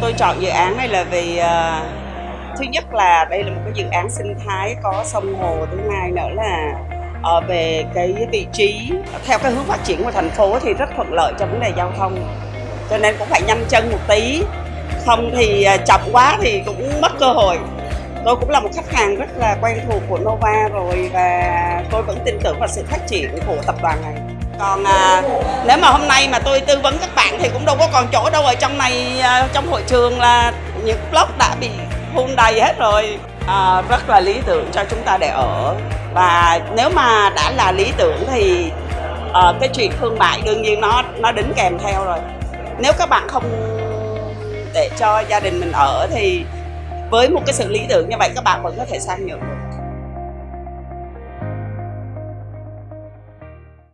tôi chọn dự án này là vì uh, thứ nhất là đây là một cái dự án sinh thái có sông hồ thứ hai nữa là uh, về cái vị trí theo cái hướng phát triển của thành phố thì rất thuận lợi cho vấn đề giao thông. Cho nên cũng phải nhanh chân một tí. Không thì uh, chậm quá thì cũng mất cơ hội. Tôi cũng là một khách hàng rất là quen thuộc của Nova rồi và tôi vẫn tin tưởng vào sự phát triển của tập đoàn này còn à, nếu mà hôm nay mà tôi tư vấn các bạn thì cũng đâu có còn chỗ đâu ở trong này à, trong hội trường là những block đã bị full đầy hết rồi. À, rất là lý tưởng cho chúng ta để ở. Và nếu mà đã là lý tưởng thì à, cái chuyện thương mại đương nhiên nó nó đính kèm theo rồi. Nếu các bạn không để cho gia đình mình ở thì với một cái sự lý tưởng như vậy các bạn vẫn có thể sang nhượng được.